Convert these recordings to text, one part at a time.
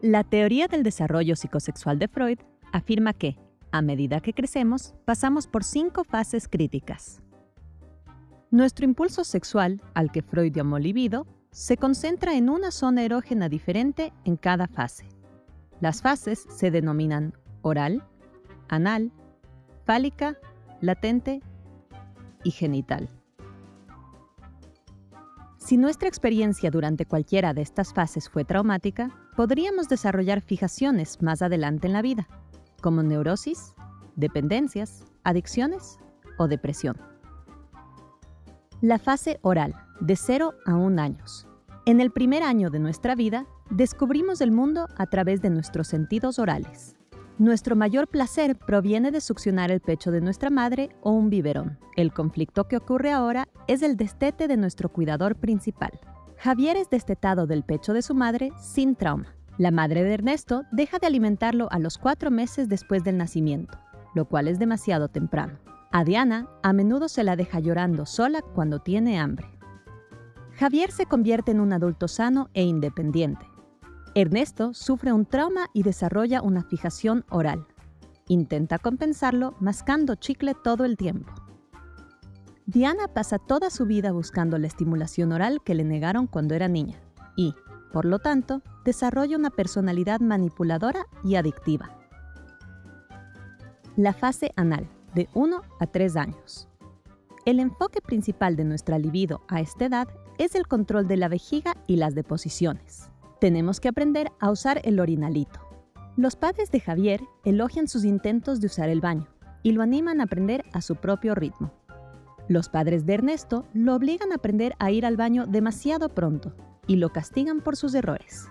La teoría del desarrollo psicosexual de Freud afirma que, a medida que crecemos, pasamos por cinco fases críticas. Nuestro impulso sexual, al que Freud llamó libido, se concentra en una zona erógena diferente en cada fase. Las fases se denominan oral, anal, fálica, latente y genital. Si nuestra experiencia durante cualquiera de estas fases fue traumática, podríamos desarrollar fijaciones más adelante en la vida, como neurosis, dependencias, adicciones o depresión. La fase oral, de 0 a 1 años. En el primer año de nuestra vida, descubrimos el mundo a través de nuestros sentidos orales. Nuestro mayor placer proviene de succionar el pecho de nuestra madre o un biberón. El conflicto que ocurre ahora es el destete de nuestro cuidador principal. Javier es destetado del pecho de su madre sin trauma. La madre de Ernesto deja de alimentarlo a los cuatro meses después del nacimiento, lo cual es demasiado temprano. A Diana a menudo se la deja llorando sola cuando tiene hambre. Javier se convierte en un adulto sano e independiente. Ernesto sufre un trauma y desarrolla una fijación oral. Intenta compensarlo mascando chicle todo el tiempo. Diana pasa toda su vida buscando la estimulación oral que le negaron cuando era niña y, por lo tanto, desarrolla una personalidad manipuladora y adictiva. La fase anal, de 1 a 3 años. El enfoque principal de nuestra libido a esta edad es el control de la vejiga y las deposiciones tenemos que aprender a usar el orinalito. Los padres de Javier elogian sus intentos de usar el baño y lo animan a aprender a su propio ritmo. Los padres de Ernesto lo obligan a aprender a ir al baño demasiado pronto y lo castigan por sus errores.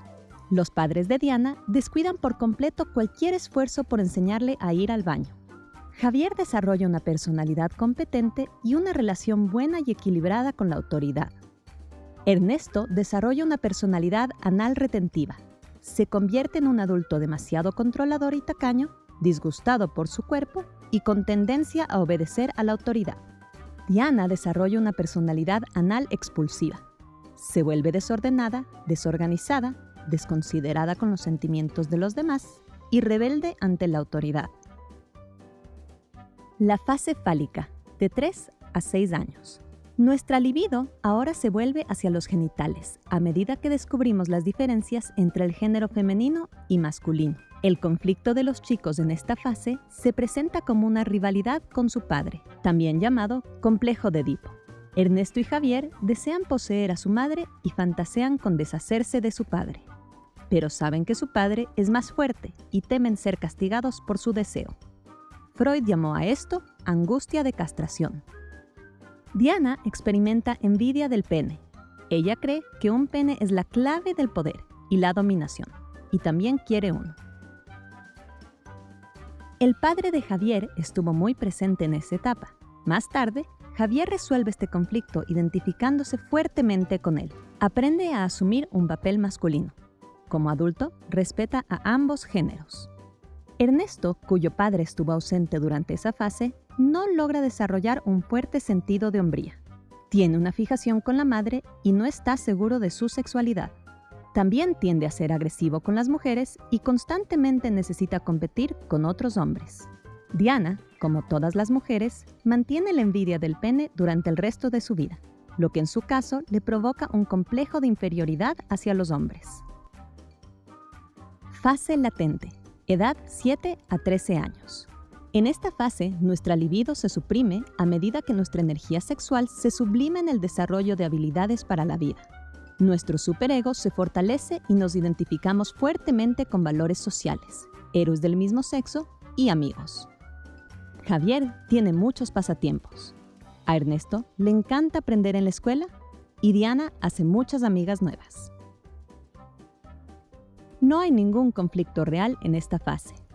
Los padres de Diana descuidan por completo cualquier esfuerzo por enseñarle a ir al baño. Javier desarrolla una personalidad competente y una relación buena y equilibrada con la autoridad. Ernesto desarrolla una personalidad anal retentiva. Se convierte en un adulto demasiado controlador y tacaño, disgustado por su cuerpo y con tendencia a obedecer a la autoridad. Diana desarrolla una personalidad anal expulsiva. Se vuelve desordenada, desorganizada, desconsiderada con los sentimientos de los demás y rebelde ante la autoridad. La fase fálica, de 3 a 6 años. Nuestra libido ahora se vuelve hacia los genitales a medida que descubrimos las diferencias entre el género femenino y masculino. El conflicto de los chicos en esta fase se presenta como una rivalidad con su padre, también llamado complejo de Edipo. Ernesto y Javier desean poseer a su madre y fantasean con deshacerse de su padre, pero saben que su padre es más fuerte y temen ser castigados por su deseo. Freud llamó a esto angustia de castración. Diana experimenta envidia del pene. Ella cree que un pene es la clave del poder y la dominación, y también quiere uno. El padre de Javier estuvo muy presente en esa etapa. Más tarde, Javier resuelve este conflicto identificándose fuertemente con él. Aprende a asumir un papel masculino. Como adulto, respeta a ambos géneros. Ernesto, cuyo padre estuvo ausente durante esa fase, no logra desarrollar un fuerte sentido de hombría. Tiene una fijación con la madre y no está seguro de su sexualidad. También tiende a ser agresivo con las mujeres y constantemente necesita competir con otros hombres. Diana, como todas las mujeres, mantiene la envidia del pene durante el resto de su vida, lo que en su caso le provoca un complejo de inferioridad hacia los hombres. Fase latente, edad 7 a 13 años. En esta fase, nuestra libido se suprime a medida que nuestra energía sexual se sublima en el desarrollo de habilidades para la vida. Nuestro superego se fortalece y nos identificamos fuertemente con valores sociales, héroes del mismo sexo y amigos. Javier tiene muchos pasatiempos. A Ernesto le encanta aprender en la escuela y Diana hace muchas amigas nuevas. No hay ningún conflicto real en esta fase.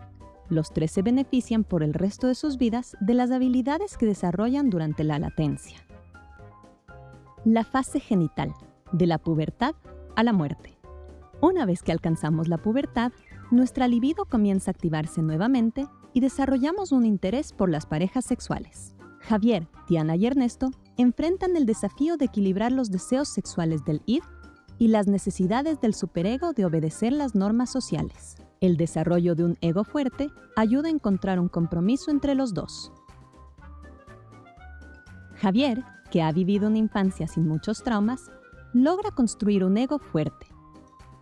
Los tres se benefician por el resto de sus vidas de las habilidades que desarrollan durante la latencia. La fase genital, de la pubertad a la muerte. Una vez que alcanzamos la pubertad, nuestra libido comienza a activarse nuevamente y desarrollamos un interés por las parejas sexuales. Javier, Diana y Ernesto enfrentan el desafío de equilibrar los deseos sexuales del id y las necesidades del superego de obedecer las normas sociales. El desarrollo de un ego fuerte ayuda a encontrar un compromiso entre los dos. Javier, que ha vivido una infancia sin muchos traumas, logra construir un ego fuerte.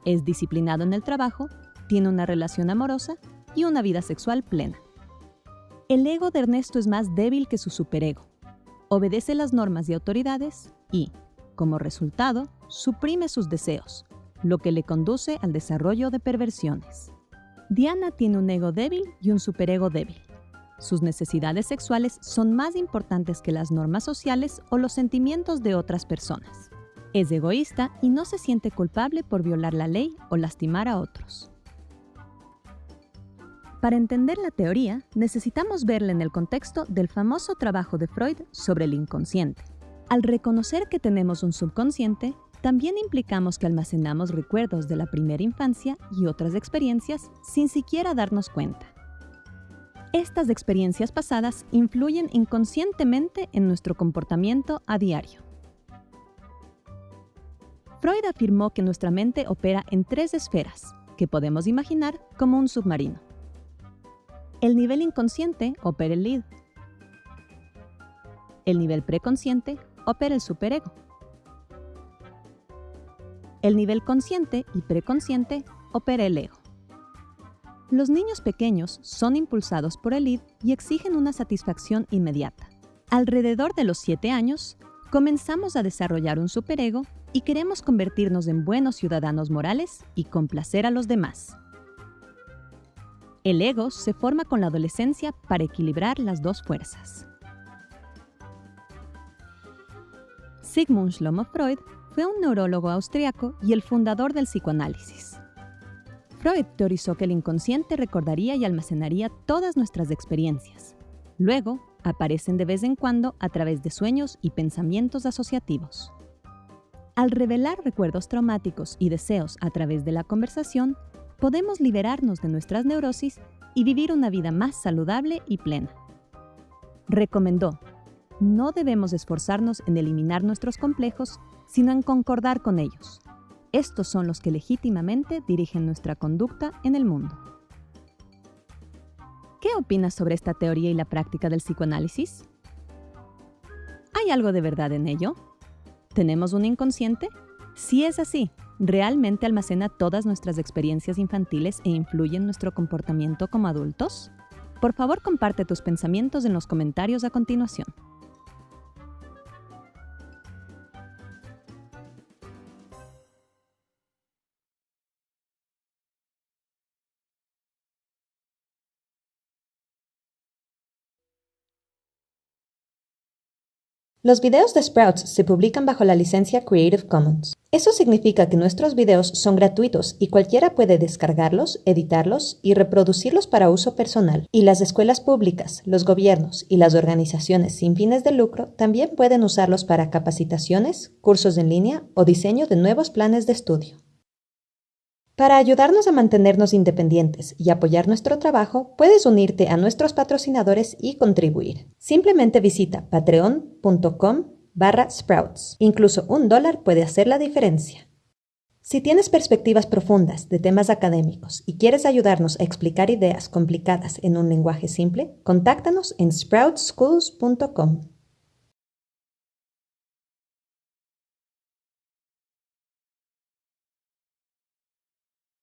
Es disciplinado en el trabajo, tiene una relación amorosa y una vida sexual plena. El ego de Ernesto es más débil que su superego. Obedece las normas y autoridades y, como resultado, suprime sus deseos, lo que le conduce al desarrollo de perversiones. Diana tiene un ego débil y un superego débil. Sus necesidades sexuales son más importantes que las normas sociales o los sentimientos de otras personas. Es egoísta y no se siente culpable por violar la ley o lastimar a otros. Para entender la teoría, necesitamos verla en el contexto del famoso trabajo de Freud sobre el inconsciente. Al reconocer que tenemos un subconsciente, también implicamos que almacenamos recuerdos de la primera infancia y otras experiencias sin siquiera darnos cuenta. Estas experiencias pasadas influyen inconscientemente en nuestro comportamiento a diario. Freud afirmó que nuestra mente opera en tres esferas, que podemos imaginar como un submarino. El nivel inconsciente opera el id. El nivel preconsciente opera el superego. El nivel consciente y preconsciente opera el ego. Los niños pequeños son impulsados por el id y exigen una satisfacción inmediata. Alrededor de los 7 años, comenzamos a desarrollar un superego y queremos convertirnos en buenos ciudadanos morales y complacer a los demás. El ego se forma con la adolescencia para equilibrar las dos fuerzas. Sigmund Shlomo Freud fue un neurólogo austriaco y el fundador del psicoanálisis. Freud teorizó que el inconsciente recordaría y almacenaría todas nuestras experiencias. Luego, aparecen de vez en cuando a través de sueños y pensamientos asociativos. Al revelar recuerdos traumáticos y deseos a través de la conversación, podemos liberarnos de nuestras neurosis y vivir una vida más saludable y plena. Recomendó, no debemos esforzarnos en eliminar nuestros complejos, sino en concordar con ellos. Estos son los que legítimamente dirigen nuestra conducta en el mundo. ¿Qué opinas sobre esta teoría y la práctica del psicoanálisis? ¿Hay algo de verdad en ello? ¿Tenemos un inconsciente? Si es así, ¿realmente almacena todas nuestras experiencias infantiles e influye en nuestro comportamiento como adultos? Por favor, comparte tus pensamientos en los comentarios a continuación. Los videos de Sprouts se publican bajo la licencia Creative Commons. Eso significa que nuestros videos son gratuitos y cualquiera puede descargarlos, editarlos y reproducirlos para uso personal. Y las escuelas públicas, los gobiernos y las organizaciones sin fines de lucro también pueden usarlos para capacitaciones, cursos en línea o diseño de nuevos planes de estudio. Para ayudarnos a mantenernos independientes y apoyar nuestro trabajo, puedes unirte a nuestros patrocinadores y contribuir. Simplemente visita patreon.com barra sprouts. Incluso un dólar puede hacer la diferencia. Si tienes perspectivas profundas de temas académicos y quieres ayudarnos a explicar ideas complicadas en un lenguaje simple, contáctanos en sproutsschools.com.